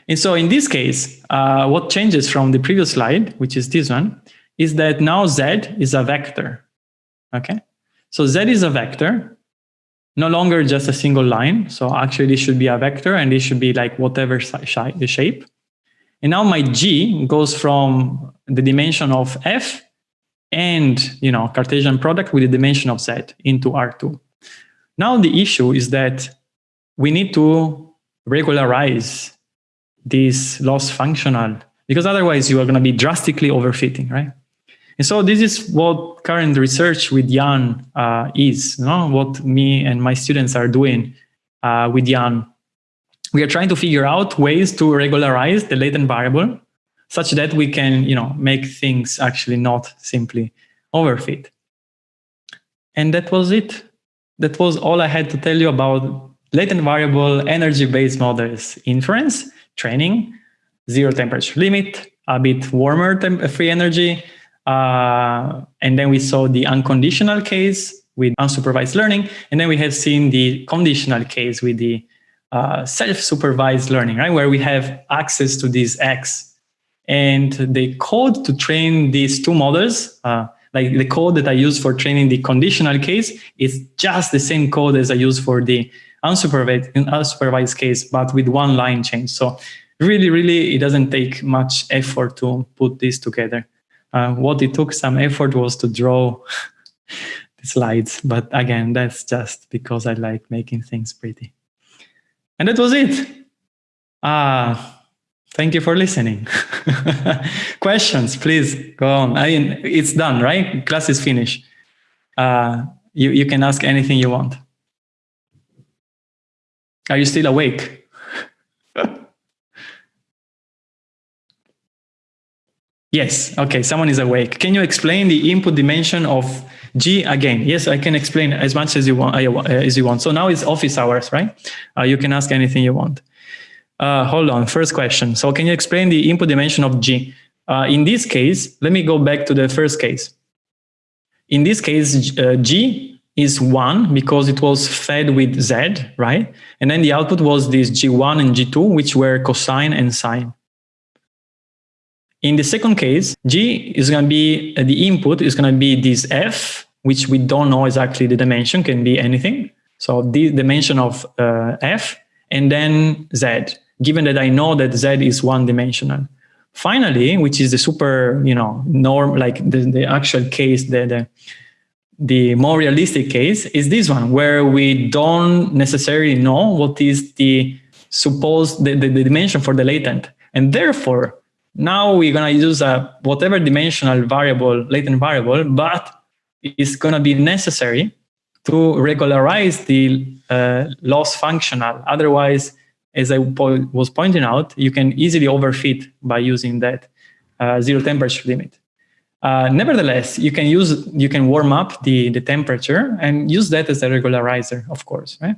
And so in this case, uh, what changes from the previous slide, which is this one, is that now Z is a vector. Okay, so Z is a vector, no longer just a single line. So actually this should be a vector and this should be like whatever the shape. And now my G goes from the dimension of F and you know Cartesian product with the dimension of z into R2. Now the issue is that we need to regularize this loss functional because otherwise you are going to be drastically overfitting, right? And so this is what current research with Yann uh, is, you know, what me and my students are doing uh, with Yann. We are trying to figure out ways to regularize the latent variable such that we can, you know, make things actually not simply overfit. And that was it. That was all I had to tell you about latent variable energy-based models, inference, training, zero temperature limit, a bit warmer free energy, uh, and then we saw the unconditional case with unsupervised learning, and then we have seen the conditional case with the uh, self-supervised learning, right, where we have access to this X. And the code to train these two models, uh, like the code that I use for training the conditional case is just the same code as I use for the unsupervised, unsupervised case, but with one line change. So really, really, it doesn't take much effort to put this together. Uh, what it took some effort was to draw the slides. But again, that's just because I like making things pretty. And that was it. Uh, thank you for listening. Questions, please go on. I mean, it's done, right? Class is finished. Uh, you, you can ask anything you want. Are you still awake? yes, okay, someone is awake. Can you explain the input dimension of G again? Yes, I can explain as much as you want. Uh, as you want. So now it's office hours, right? Uh, you can ask anything you want. Uh, hold on, first question. So can you explain the input dimension of G? Uh, in this case, let me go back to the first case. In this case, uh, G is 1 because it was fed with Z, right? And then the output was this G1 and G2, which were cosine and sine. In the second case, G is going to be, uh, the input is going to be this F, which we don't know exactly the dimension, can be anything. So the dimension of uh, F, and then Z, given that I know that Z is one dimensional. Finally, which is the super, you know, norm, like the, the actual case, the, the the more realistic case is this one, where we don't necessarily know what is the supposed the, the, the dimension for the latent. And therefore, now we're going to use a whatever dimensional variable, latent variable, but it's going to be necessary to regularize the uh, loss functional. Otherwise, as I po was pointing out, you can easily overfit by using that uh, zero temperature limit. Uh, nevertheless, you can use you can warm up the the temperature and use that as a regularizer, of course, right?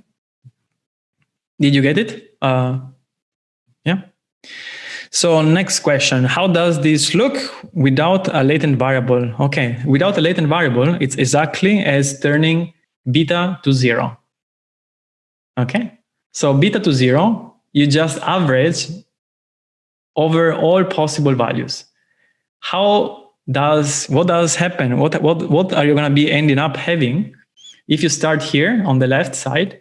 Did you get it? Uh, yeah. So next question, how does this look without a latent variable? Okay, without a latent variable, it's exactly as turning beta to zero. Okay, so beta to zero, you just average over all possible values. How does what does happen? What what what are you going to be ending up having if you start here on the left side,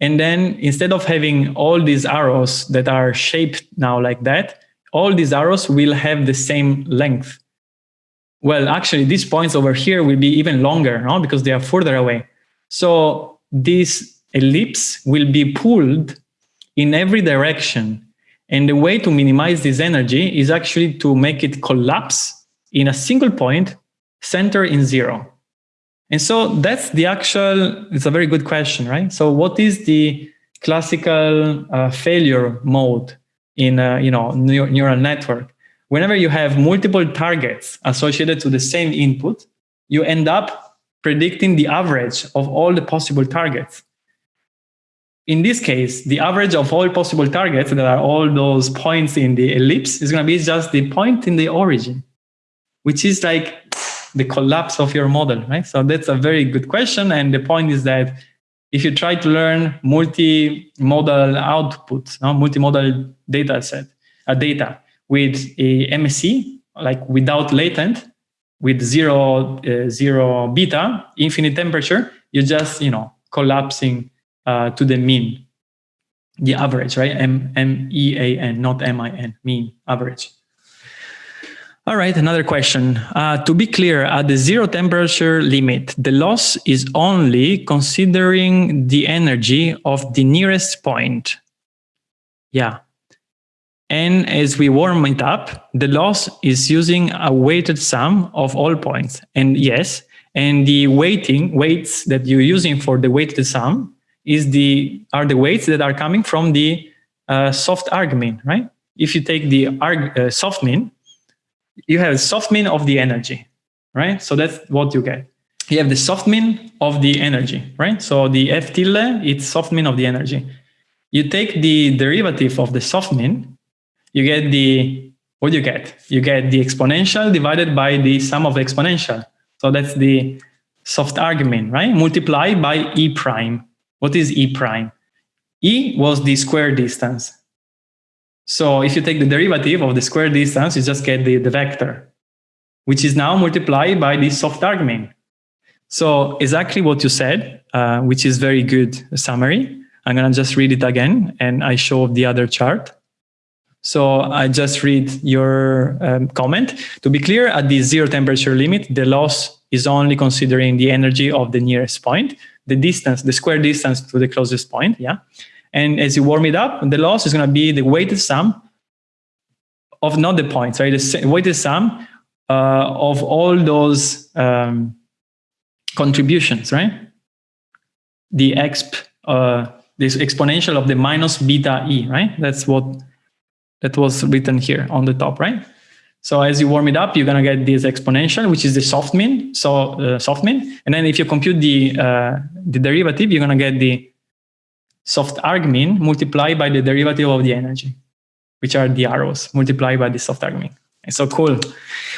and then instead of having all these arrows that are shaped now like that, all these arrows will have the same length. Well, actually, these points over here will be even longer, no? because they are further away. So this ellipse will be pulled in every direction. And the way to minimize this energy is actually to make it collapse in a single point center in zero. And so that's the actual, it's a very good question, right? So what is the classical uh, failure mode in a you know, neural network? Whenever you have multiple targets associated to the same input, you end up predicting the average of all the possible targets. In this case, the average of all possible targets that are all those points in the ellipse is going to be just the point in the origin which is like the collapse of your model, right? So that's a very good question. And the point is that if you try to learn multi-modal outputs, no, multimodal data set, a uh, data with a MSE, like without latent, with zero, uh, zero beta, infinite temperature, you're just, you know, collapsing uh, to the mean, the average, right? M M E A N, not M I N, mean average. All right, another question. Uh, to be clear, at the zero temperature limit, the loss is only considering the energy of the nearest point. Yeah. And as we warm it up, the loss is using a weighted sum of all points. And yes, and the weighting weights that you're using for the weighted sum is the are the weights that are coming from the uh, soft argmin, right? If you take the arg, uh, soft min, you have soft min of the energy, right? So that's what you get. you have the soft min of the energy, right? So the F tilde, it's soft min of the energy. You take the derivative of the soft min, you get the, what do you get? You get the exponential divided by the sum of the exponential. So that's the soft argmin, right? Multiply by E prime. What is E prime? E was the square distance. So if you take the derivative of the square distance, you just get the, the vector, which is now multiplied by the soft argmin. So exactly what you said, uh, which is very good summary. I'm going to just read it again and I show the other chart. So I just read your um, comment. To be clear, at the zero temperature limit, the loss is only considering the energy of the nearest point, the distance, the square distance to the closest point. Yeah. And as you warm it up, the loss is going to be the weighted sum of not the points, right? The weighted sum uh, of all those um, contributions, right? The exp, uh, this exponential of the minus beta e, right? That's what that was written here on the top, right? So as you warm it up, you're gonna get this exponential, which is the soft min, so uh, soft min. And then if you compute the uh, the derivative, you're gonna get the soft arg min multiplied by the derivative of the energy, which are the arrows multiplied by the soft arg min. So cool.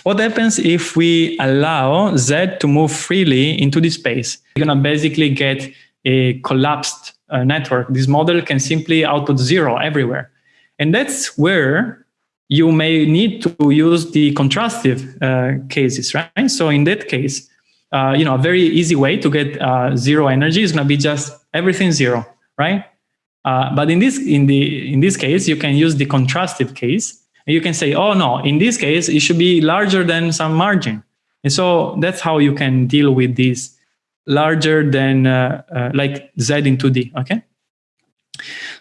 What happens if we allow Z to move freely into this space? You're going to basically get a collapsed uh, network. This model can simply output zero everywhere. And that's where you may need to use the contrastive uh, cases, right? So in that case, uh, you know, a very easy way to get uh, zero energy is going to be just everything zero, right? Uh, but in this in the in this case, you can use the contrastive case, you can say, oh no, in this case, it should be larger than some margin. And so that's how you can deal with this larger than uh, uh, like Z into D, okay?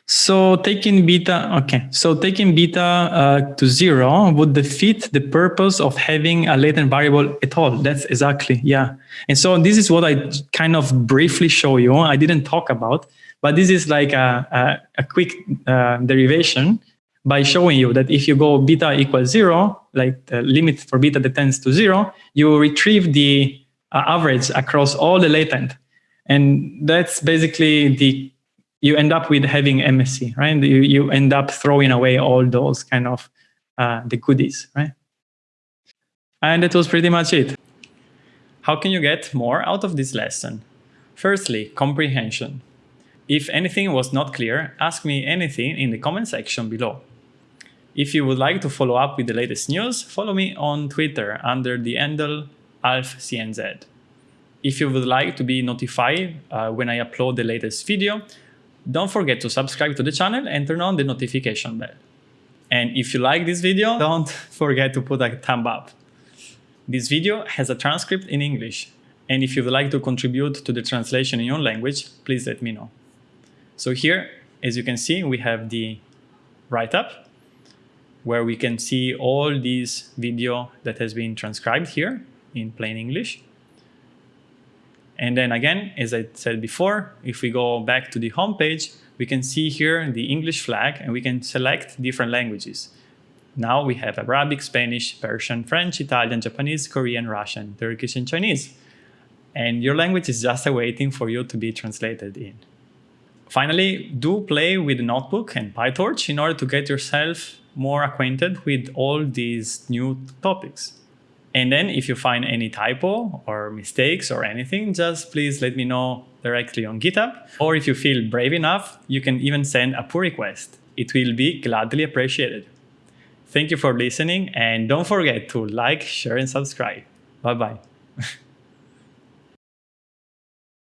So taking beta, okay, so taking beta uh, to zero would defeat the purpose of having a latent variable at all. That's exactly, yeah. And so this is what I kind of briefly show you. I didn't talk about, but this is like a, a, a quick uh, derivation by showing you that if you go beta equals zero, like the limit for beta that tends to zero, you retrieve the uh, average across all the latent. And that's basically the, you end up with having MSE, right? You, you end up throwing away all those kind of uh, the goodies, right? And that was pretty much it. How can you get more out of this lesson? Firstly, comprehension. If anything was not clear, ask me anything in the comment section below. If you would like to follow up with the latest news, follow me on Twitter under the handle AlfCNZ. If you would like to be notified uh, when I upload the latest video, don't forget to subscribe to the channel and turn on the notification bell. And if you like this video, don't forget to put a thumb up. This video has a transcript in English, and if you would like to contribute to the translation in your language, please let me know. So here, as you can see, we have the write-up, where we can see all these video that has been transcribed here in plain English. And then again, as I said before, if we go back to the home page, we can see here the English flag and we can select different languages. Now we have Arabic, Spanish, Persian, French, Italian, Japanese, Korean, Russian, Turkish, and Chinese. And your language is just awaiting for you to be translated in. Finally, do play with notebook and PyTorch in order to get yourself more acquainted with all these new topics. And then if you find any typo or mistakes or anything, just please let me know directly on GitHub. Or if you feel brave enough, you can even send a pull request. It will be gladly appreciated. Thank you for listening and don't forget to like, share and subscribe. Bye-bye.